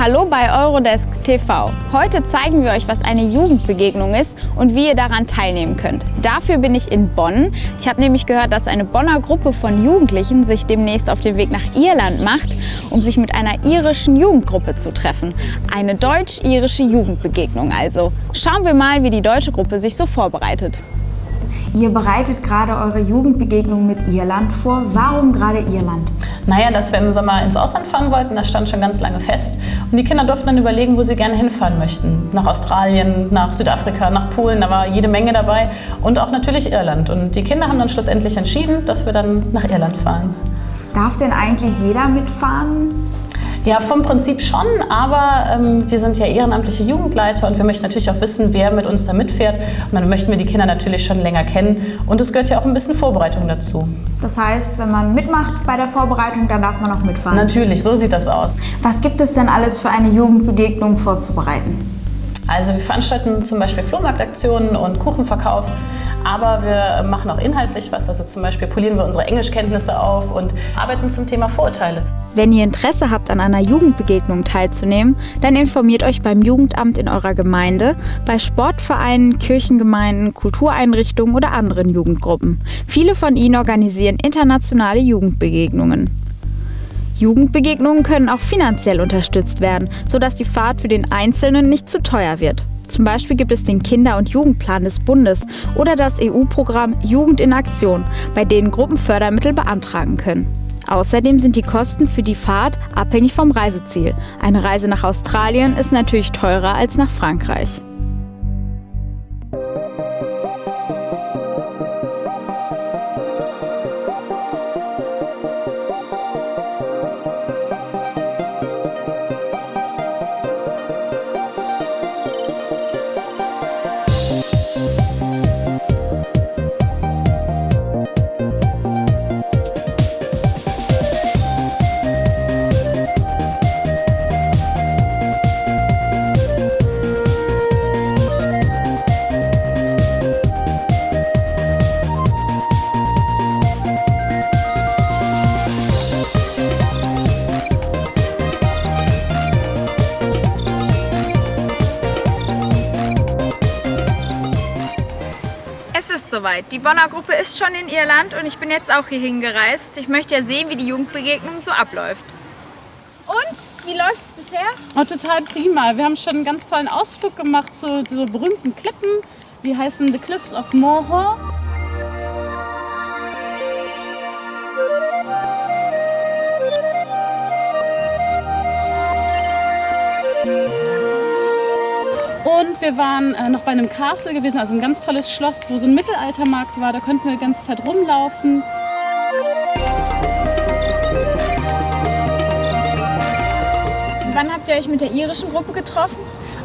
Hallo bei Eurodesk TV. Heute zeigen wir euch, was eine Jugendbegegnung ist und wie ihr daran teilnehmen könnt. Dafür bin ich in Bonn. Ich habe nämlich gehört, dass eine Bonner Gruppe von Jugendlichen sich demnächst auf den Weg nach Irland macht, um sich mit einer irischen Jugendgruppe zu treffen. Eine deutsch-irische Jugendbegegnung also. Schauen wir mal, wie die deutsche Gruppe sich so vorbereitet. Ihr bereitet gerade eure Jugendbegegnung mit Irland vor. Warum gerade Irland? Naja, dass wir im Sommer ins Ausland fahren wollten, das stand schon ganz lange fest. Und die Kinder durften dann überlegen, wo sie gerne hinfahren möchten. Nach Australien, nach Südafrika, nach Polen, da war jede Menge dabei. Und auch natürlich Irland. Und die Kinder haben dann schlussendlich entschieden, dass wir dann nach Irland fahren. Darf denn eigentlich jeder mitfahren? Ja, vom Prinzip schon, aber ähm, wir sind ja ehrenamtliche Jugendleiter und wir möchten natürlich auch wissen, wer mit uns da mitfährt. Und dann möchten wir die Kinder natürlich schon länger kennen und es gehört ja auch ein bisschen Vorbereitung dazu. Das heißt, wenn man mitmacht bei der Vorbereitung, dann darf man auch mitfahren? Natürlich, so sieht das aus. Was gibt es denn alles für eine Jugendbegegnung vorzubereiten? Also wir veranstalten zum Beispiel Flohmarktaktionen und Kuchenverkauf, aber wir machen auch inhaltlich was. Also zum Beispiel polieren wir unsere Englischkenntnisse auf und arbeiten zum Thema Vorurteile. Wenn ihr Interesse habt, an einer Jugendbegegnung teilzunehmen, dann informiert euch beim Jugendamt in eurer Gemeinde, bei Sportvereinen, Kirchengemeinden, Kultureinrichtungen oder anderen Jugendgruppen. Viele von ihnen organisieren internationale Jugendbegegnungen. Jugendbegegnungen können auch finanziell unterstützt werden, sodass die Fahrt für den Einzelnen nicht zu teuer wird. Zum Beispiel gibt es den Kinder- und Jugendplan des Bundes oder das EU-Programm Jugend in Aktion, bei denen Gruppen Fördermittel beantragen können. Außerdem sind die Kosten für die Fahrt abhängig vom Reiseziel. Eine Reise nach Australien ist natürlich teurer als nach Frankreich. Soweit. Die Bonner Gruppe ist schon in Irland und ich bin jetzt auch hierhin gereist. Ich möchte ja sehen, wie die Jugendbegegnung so abläuft. Und? Wie läuft es bisher? Oh, total prima. Wir haben schon einen ganz tollen Ausflug gemacht zu so berühmten Klippen. Die heißen The Cliffs of Moher. Wir waren äh, noch bei einem Castle gewesen, also ein ganz tolles Schloss, wo so ein Mittelaltermarkt war. Da konnten wir die ganze Zeit rumlaufen. Wann habt ihr euch mit der irischen Gruppe getroffen?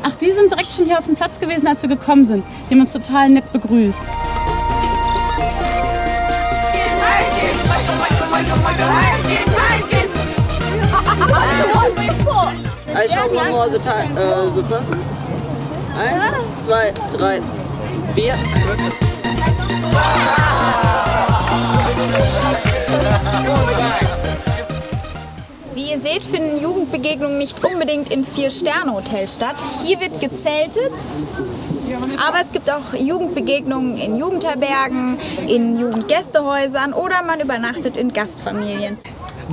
Ach, die sind direkt schon hier auf dem Platz gewesen, als wir gekommen sind. Die haben uns total nett begrüßt. Also schauen wir mal so, äh, so passen. Eins, zwei, drei, vier. Wie ihr seht, finden Jugendbegegnungen nicht unbedingt in Vier-Sterne-Hotels statt. Hier wird gezeltet, aber es gibt auch Jugendbegegnungen in Jugendherbergen, in Jugendgästehäusern oder man übernachtet in Gastfamilien.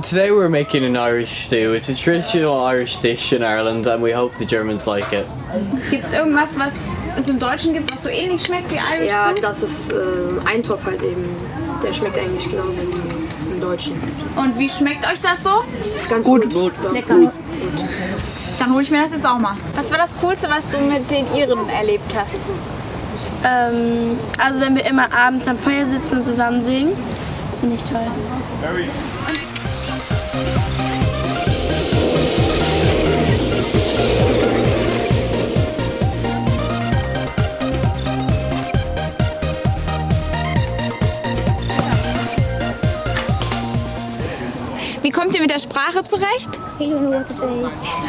Today we're making an Irish stew. It's a traditional Irish dish in Ireland and we hope the Germans like it. Gibt es irgendwas, was es im Deutschen gibt, was so ähnlich schmeckt wie Irish Ja, Stew? das ist äh, Eintopf halt eben. Der schmeckt eigentlich genauso wie im Deutschen. Und wie schmeckt euch das so? Ganz gut. gut. Lecker. Dann hole ich mir das jetzt auch mal. Was war das Coolste, was du mit den Iren erlebt hast? Ähm, also wenn wir immer abends am Feuer sitzen und zusammen singen, das finde ich toll. Wie Sprache zurecht?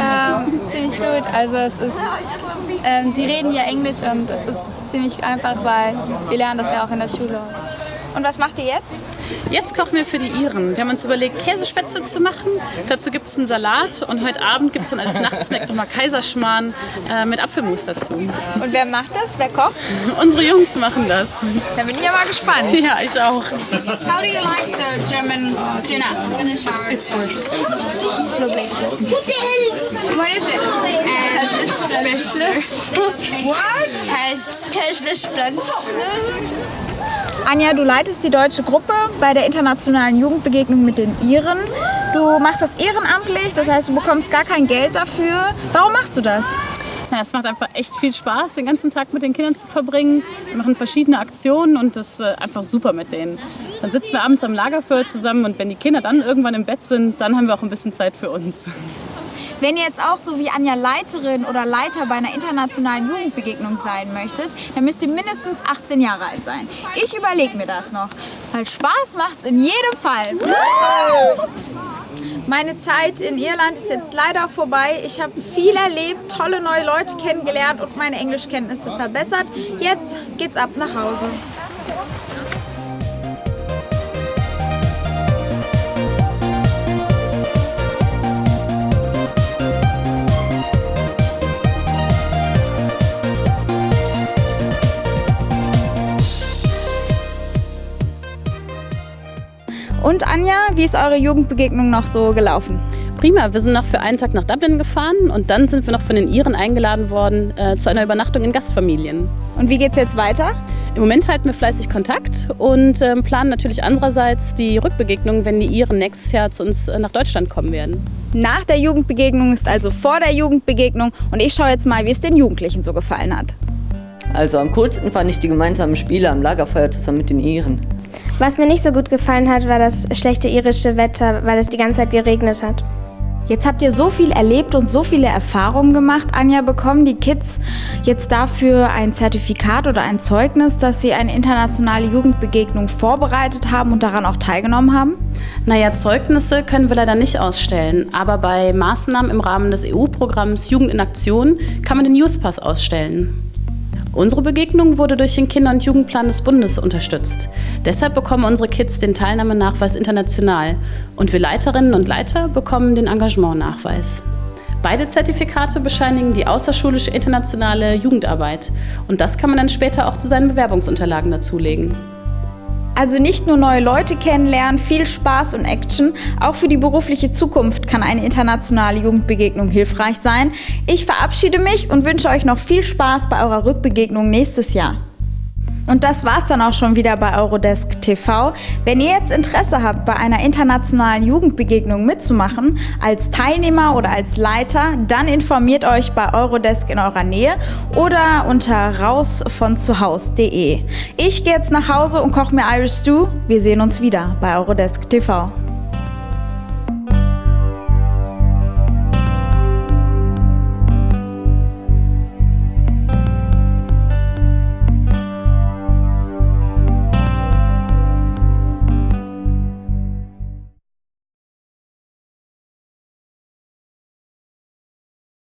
Ähm, ziemlich gut. Also es ist, ähm, sie reden ja Englisch und es ist ziemlich einfach, weil wir lernen das ja auch in der Schule. Und was macht ihr jetzt? Jetzt kochen wir für die Iren. Wir haben uns überlegt, Käsespätzle zu machen. Dazu gibt es einen Salat und heute Abend gibt es dann als Nachtsnack nochmal Kaiserschmarrn äh, mit Apfelmus dazu. Und wer macht das? Wer kocht? Unsere Jungs machen das. Da bin ich ja mal gespannt. Ja, ich auch. How do you like the German dinner? It's delicious. What is it? What? Anja, du leitest die deutsche Gruppe bei der internationalen Jugendbegegnung mit den Iren. Du machst das ehrenamtlich, das heißt, du bekommst gar kein Geld dafür. Warum machst du das? Ja, es macht einfach echt viel Spaß, den ganzen Tag mit den Kindern zu verbringen. Wir machen verschiedene Aktionen und das ist äh, einfach super mit denen. Dann sitzen wir abends am Lagerfeuer zusammen und wenn die Kinder dann irgendwann im Bett sind, dann haben wir auch ein bisschen Zeit für uns. Wenn ihr jetzt auch so wie Anja Leiterin oder Leiter bei einer internationalen Jugendbegegnung sein möchtet, dann müsst ihr mindestens 18 Jahre alt sein. Ich überlege mir das noch, weil Spaß macht's in jedem Fall. Meine Zeit in Irland ist jetzt leider vorbei. Ich habe viel erlebt, tolle neue Leute kennengelernt und meine Englischkenntnisse verbessert. Jetzt geht's ab nach Hause. Und Anja, wie ist eure Jugendbegegnung noch so gelaufen? Prima, wir sind noch für einen Tag nach Dublin gefahren und dann sind wir noch von den Iren eingeladen worden äh, zu einer Übernachtung in Gastfamilien. Und wie geht's jetzt weiter? Im Moment halten wir fleißig Kontakt und ähm, planen natürlich andererseits die Rückbegegnung, wenn die Iren nächstes Jahr zu uns äh, nach Deutschland kommen werden. Nach der Jugendbegegnung ist also vor der Jugendbegegnung und ich schaue jetzt mal, wie es den Jugendlichen so gefallen hat. Also am coolsten fand ich die gemeinsamen Spiele am Lagerfeuer zusammen mit den Iren. Was mir nicht so gut gefallen hat, war das schlechte irische Wetter, weil es die ganze Zeit geregnet hat. Jetzt habt ihr so viel erlebt und so viele Erfahrungen gemacht. Anja, bekommen die Kids jetzt dafür ein Zertifikat oder ein Zeugnis, dass sie eine internationale Jugendbegegnung vorbereitet haben und daran auch teilgenommen haben? Naja, Zeugnisse können wir leider nicht ausstellen, aber bei Maßnahmen im Rahmen des EU-Programms Jugend in Aktion kann man den Youth Pass ausstellen. Unsere Begegnung wurde durch den Kinder- und Jugendplan des Bundes unterstützt. Deshalb bekommen unsere Kids den Teilnahmenachweis international und wir Leiterinnen und Leiter bekommen den Engagementnachweis. Beide Zertifikate bescheinigen die außerschulische internationale Jugendarbeit und das kann man dann später auch zu seinen Bewerbungsunterlagen dazulegen. Also nicht nur neue Leute kennenlernen, viel Spaß und Action, auch für die berufliche Zukunft kann eine internationale Jugendbegegnung hilfreich sein. Ich verabschiede mich und wünsche euch noch viel Spaß bei eurer Rückbegegnung nächstes Jahr. Und das war's dann auch schon wieder bei Eurodesk TV. Wenn ihr jetzt Interesse habt, bei einer internationalen Jugendbegegnung mitzumachen, als Teilnehmer oder als Leiter, dann informiert euch bei Eurodesk in eurer Nähe oder unter rausvonzuhaus.de. Ich gehe jetzt nach Hause und koche mir Irish Stew. Wir sehen uns wieder bei Eurodesk TV.